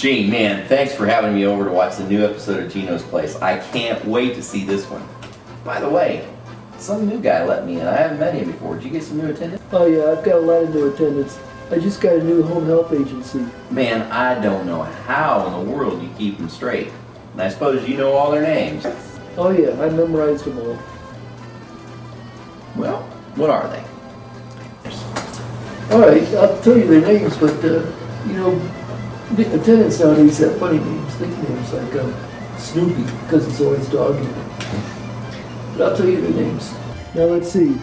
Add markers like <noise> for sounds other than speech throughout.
Gene, man, thanks for having me over to watch the new episode of Gino's Place. I can't wait to see this one. By the way, some new guy let me in. I haven't met him before. Did you get some new attendants? Oh yeah, I've got a lot of new attendants. I just got a new home health agency. Man, I don't know how in the world you keep them straight. And I suppose you know all their names. Oh yeah, I memorized them all. Well, what are they? All right, I'll tell you their names, but uh, you know, the attendants nowadays have funny names, nicknames like um, Snoopy because he's always dogging. But I'll tell you their names. Now let's see.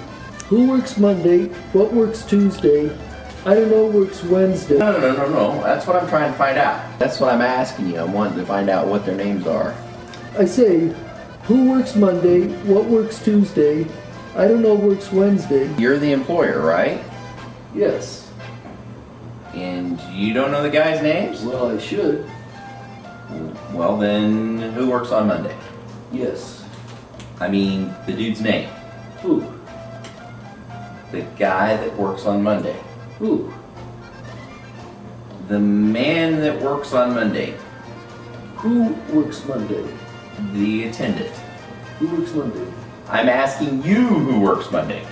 Who works Monday? What works Tuesday? I don't know. Works Wednesday. No, no, no, no, no. That's what I'm trying to find out. That's what I'm asking you. I'm wanting to find out what their names are. I say, who works Monday? What works Tuesday? I don't know. Works Wednesday. You're the employer, right? Yes. And you don't know the guys' names? Well, I should. Well, then who works on Monday? Yes. I mean, the dude's name. Who? The guy that works on Monday. Who? The man that works on Monday. Who works Monday? The attendant. Who works Monday? I'm asking you who works Monday.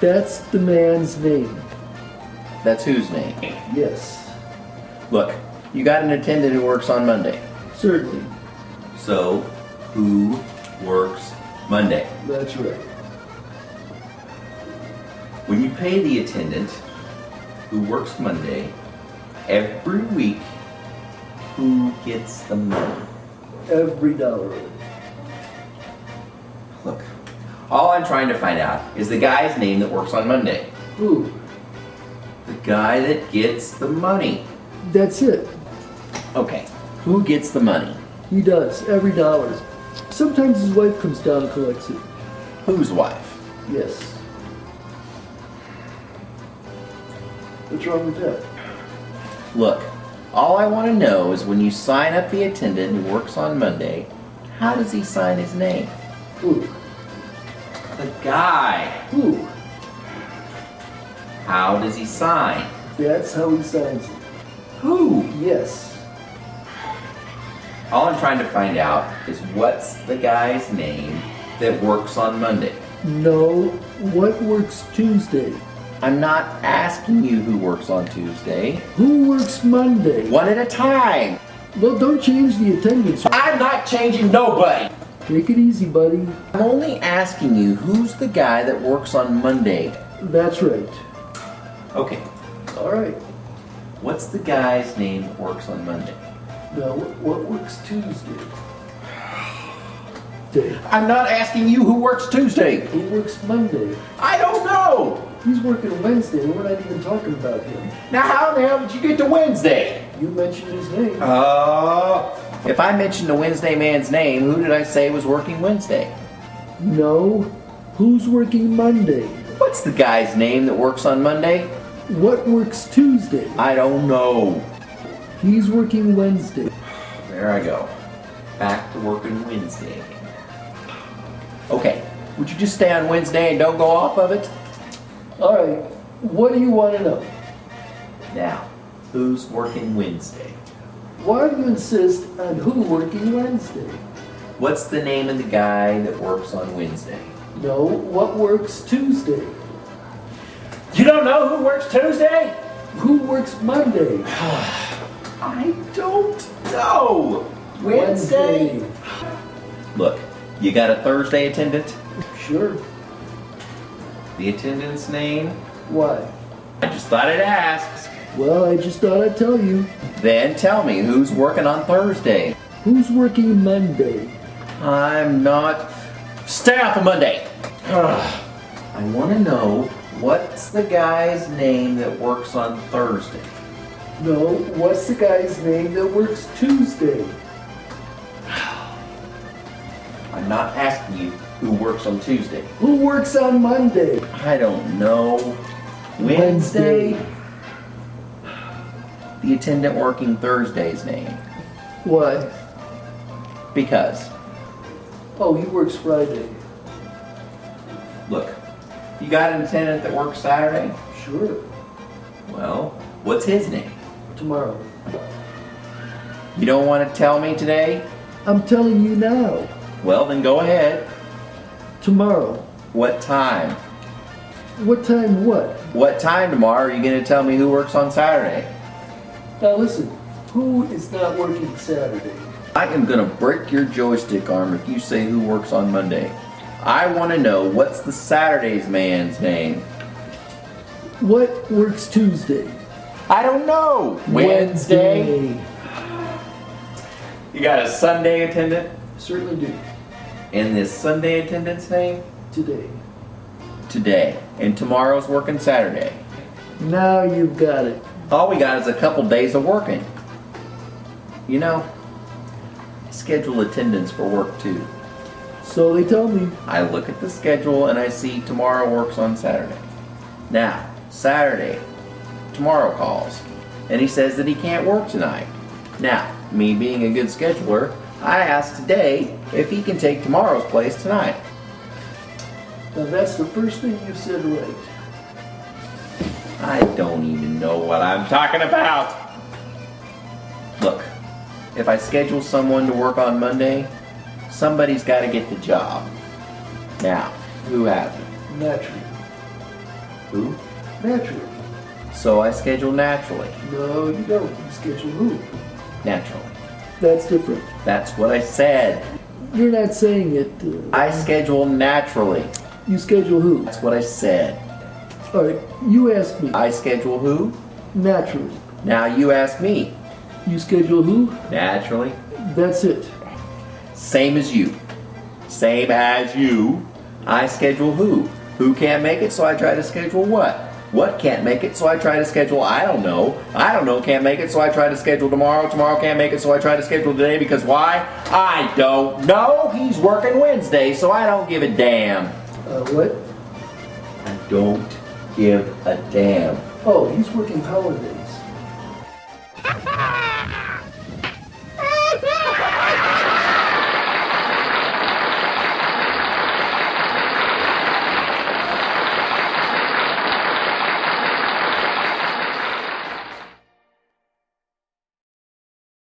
That's the man's name. That's whose name? Yes. Look, you got an attendant who works on Monday. Certainly. So, who works Monday? That's right. When you pay the attendant who works Monday every week, who gets the money? Every dollar. Look, all I'm trying to find out is the guy's name that works on Monday. Who? Guy that gets the money. That's it. Okay, who gets the money? He does. Every dollar. Sometimes his wife comes down and collects it. Whose wife? Yes. What's wrong with that? Look, all I want to know is when you sign up the attendant who works on Monday, how does he sign his name? Who? The guy. Who? How does he sign? That's how he signs. Who? Yes. All I'm trying to find out is what's the guy's name that works on Monday. No. What works Tuesday? I'm not asking you who works on Tuesday. Who works Monday? One at a time. Well, don't change the attendance. I'm not changing nobody. Take it easy, buddy. I'm only asking you who's the guy that works on Monday. That's right. Okay, All right. what's the guy's name that works on Monday? Now, what, works Tuesday? <sighs> Day. I'm not asking you who works Tuesday. Who works Monday? I don't know. He's working Wednesday. And we're not even talking about him. Now, how the hell did you get to Wednesday? You mentioned his name. Uh, if I mentioned the Wednesday man's name, who did I say was working Wednesday? No. Who's working Monday? What's the guy's name that works on Monday? What works Tuesday? I don't know. He's working Wednesday. There I go. Back to working Wednesday. Okay, would you just stay on Wednesday and don't go off of it? All right. What do you want to know? Now, who's working Wednesday? Why do you insist on who working Wednesday? What's the name of the guy that works on Wednesday? No. What works Tuesday? You don't know who works Tuesday? Who works Monday? <sighs> I don't know. Wednesday? Look, you got a Thursday attendant? Sure. The attendant's name? What? I just thought I'd ask. Well, I just thought I'd tell you. Then tell me who's working on Thursday. Who's working Monday? I'm not. Stay off of Monday. Ugh. I want to know what's the guy's name that works on Thursday. No. What's the guy's name that works Tuesday? <sighs> I'm not asking you who works on Tuesday. Who works on Monday? I don't know. Wednesday? The attendant working Thursday's name. Why? Because, Oh, he works Friday. look, you got an attendant that works Saturday? Sure. Well, what's his name? Tomorrow. You don't want to tell me today? I'm telling you now. Well, then go ahead. Tomorrow. What time? What time what? What time tomorrow are you going to tell me who works on Saturday? Now listen, who is not working Saturday? I am going to break your joystick arm if you say who works on Monday. I want to know what's the Saturday's man's name? What works Tuesday? I don't know. Wednesday? You got a Sunday attendant? Certainly do. And this Sunday attendant's name? Today. Today. And tomorrow's working Saturday. Now you've got it. All we got is a couple days of working. You know, schedule attendance for work too. So they tell me. I look at the schedule and I see tomorrow works on Saturday. Now, Saturday, tomorrow calls, and he says that he can't work tonight. Now, me being a good scheduler, I ask today if he can take tomorrow's place tonight. Now that's the first thing you said right. I don't even know what I'm talking about. Look, if I schedule someone to work on Monday, somebody's got to get the job. Now, who hasn't? Naturally. Who? Naturally. So I schedule naturally. No, you don't. You schedule who? Naturally. That's different. That's what I said. You're not saying it. Uh, I schedule naturally. you schedule who? That's what I said. All right, you ask me. I schedule who? Naturally. Now you ask me. You schedule who? Naturally. That's it. Same as you. Same as you. I schedule who? Who can't make it, so I try to schedule what? What can't make it, so I try to schedule I don't know. I don't know can't make it, so I try to schedule tomorrow. Tomorrow can't make it, so I try to schedule today because why? I don't know. He's working Wednesday, so I don't give a damn. Uh, what? I don't give a damn. Oh, he's working holidays.